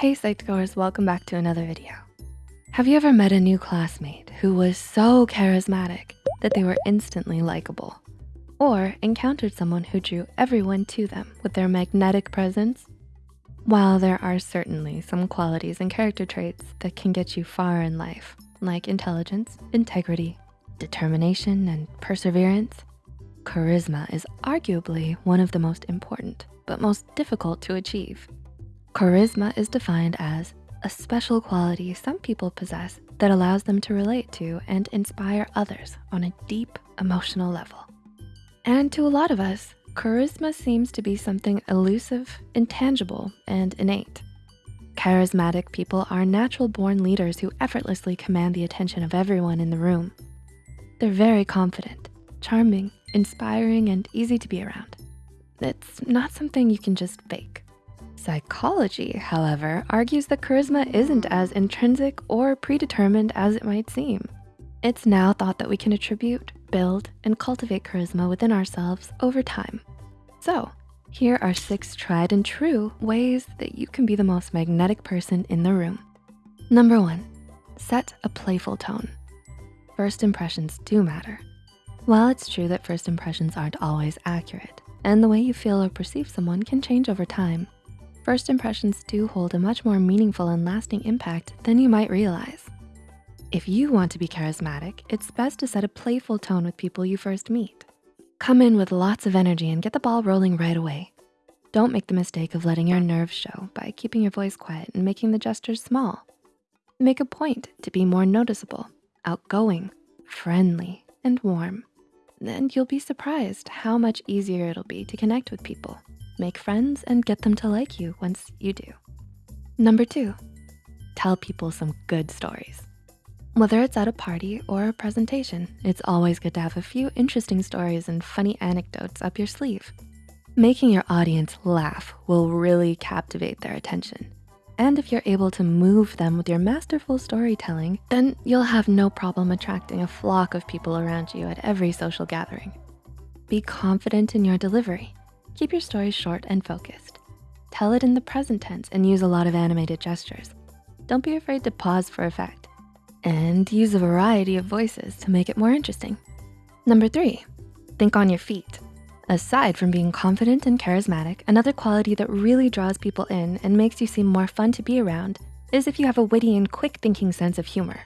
Hey Psych2Goers, welcome back to another video. Have you ever met a new classmate who was so charismatic that they were instantly likable? Or encountered someone who drew everyone to them with their magnetic presence? While there are certainly some qualities and character traits that can get you far in life, like intelligence, integrity, determination, and perseverance, charisma is arguably one of the most important, but most difficult to achieve. Charisma is defined as a special quality some people possess that allows them to relate to and inspire others on a deep emotional level. And to a lot of us, charisma seems to be something elusive, intangible, and innate. Charismatic people are natural born leaders who effortlessly command the attention of everyone in the room. They're very confident, charming, inspiring, and easy to be around. It's not something you can just fake. Psychology, however, argues that charisma isn't as intrinsic or predetermined as it might seem. It's now thought that we can attribute, build, and cultivate charisma within ourselves over time. So here are six tried and true ways that you can be the most magnetic person in the room. Number one, set a playful tone. First impressions do matter. While it's true that first impressions aren't always accurate, and the way you feel or perceive someone can change over time, first impressions do hold a much more meaningful and lasting impact than you might realize. If you want to be charismatic, it's best to set a playful tone with people you first meet. Come in with lots of energy and get the ball rolling right away. Don't make the mistake of letting your nerves show by keeping your voice quiet and making the gestures small. Make a point to be more noticeable, outgoing, friendly, and warm and you'll be surprised how much easier it'll be to connect with people, make friends, and get them to like you once you do. Number two, tell people some good stories. Whether it's at a party or a presentation, it's always good to have a few interesting stories and funny anecdotes up your sleeve. Making your audience laugh will really captivate their attention and if you're able to move them with your masterful storytelling, then you'll have no problem attracting a flock of people around you at every social gathering. Be confident in your delivery. Keep your story short and focused. Tell it in the present tense and use a lot of animated gestures. Don't be afraid to pause for effect and use a variety of voices to make it more interesting. Number three, think on your feet. Aside from being confident and charismatic, another quality that really draws people in and makes you seem more fun to be around is if you have a witty and quick thinking sense of humor.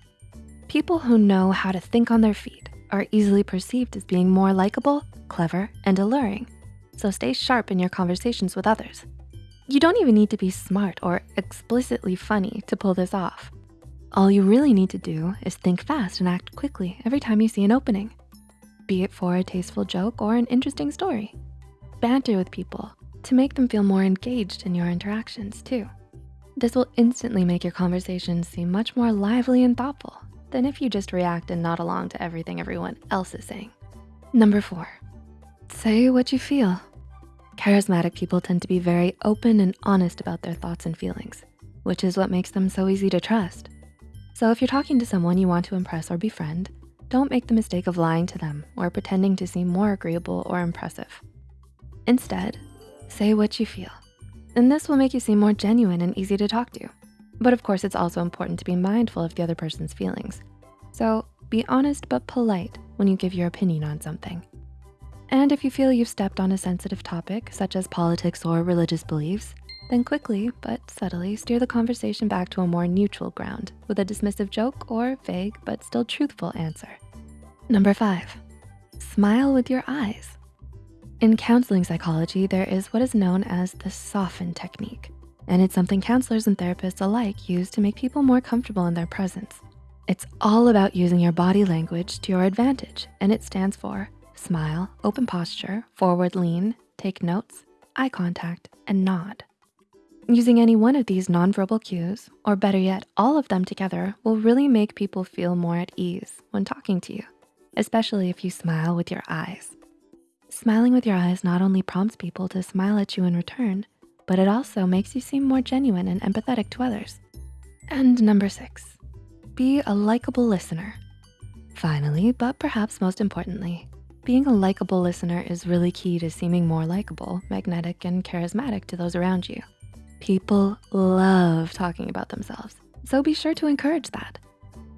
People who know how to think on their feet are easily perceived as being more likable, clever, and alluring. So stay sharp in your conversations with others. You don't even need to be smart or explicitly funny to pull this off. All you really need to do is think fast and act quickly every time you see an opening be it for a tasteful joke or an interesting story. Banter with people to make them feel more engaged in your interactions too. This will instantly make your conversations seem much more lively and thoughtful than if you just react and nod along to everything everyone else is saying. Number four, say what you feel. Charismatic people tend to be very open and honest about their thoughts and feelings, which is what makes them so easy to trust. So if you're talking to someone you want to impress or befriend, don't make the mistake of lying to them or pretending to seem more agreeable or impressive. Instead, say what you feel. And this will make you seem more genuine and easy to talk to. But of course, it's also important to be mindful of the other person's feelings. So be honest but polite when you give your opinion on something. And if you feel you've stepped on a sensitive topic, such as politics or religious beliefs, then quickly but subtly steer the conversation back to a more neutral ground with a dismissive joke or vague but still truthful answer. Number five, smile with your eyes. In counseling psychology, there is what is known as the soften technique, and it's something counselors and therapists alike use to make people more comfortable in their presence. It's all about using your body language to your advantage, and it stands for smile, open posture, forward lean, take notes, eye contact, and nod. Using any one of these nonverbal cues, or better yet, all of them together will really make people feel more at ease when talking to you, especially if you smile with your eyes. Smiling with your eyes not only prompts people to smile at you in return, but it also makes you seem more genuine and empathetic to others. And number six, be a likable listener. Finally, but perhaps most importantly, being a likable listener is really key to seeming more likable, magnetic, and charismatic to those around you. People love talking about themselves, so be sure to encourage that.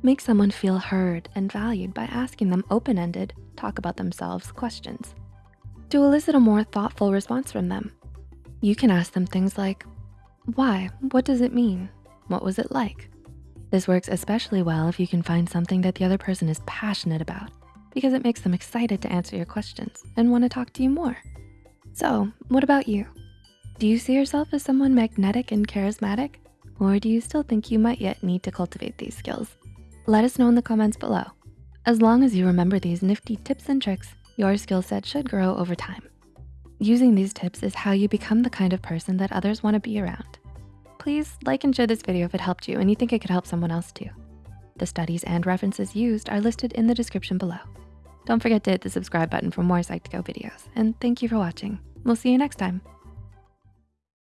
Make someone feel heard and valued by asking them open-ended, talk about themselves questions. To elicit a more thoughtful response from them, you can ask them things like, why, what does it mean? What was it like? This works especially well if you can find something that the other person is passionate about because it makes them excited to answer your questions and wanna talk to you more. So what about you? Do you see yourself as someone magnetic and charismatic? Or do you still think you might yet need to cultivate these skills? Let us know in the comments below. As long as you remember these nifty tips and tricks, your skill set should grow over time. Using these tips is how you become the kind of person that others wanna be around. Please like and share this video if it helped you and you think it could help someone else too. The studies and references used are listed in the description below. Don't forget to hit the subscribe button for more Psych2Go videos. And thank you for watching. We'll see you next time.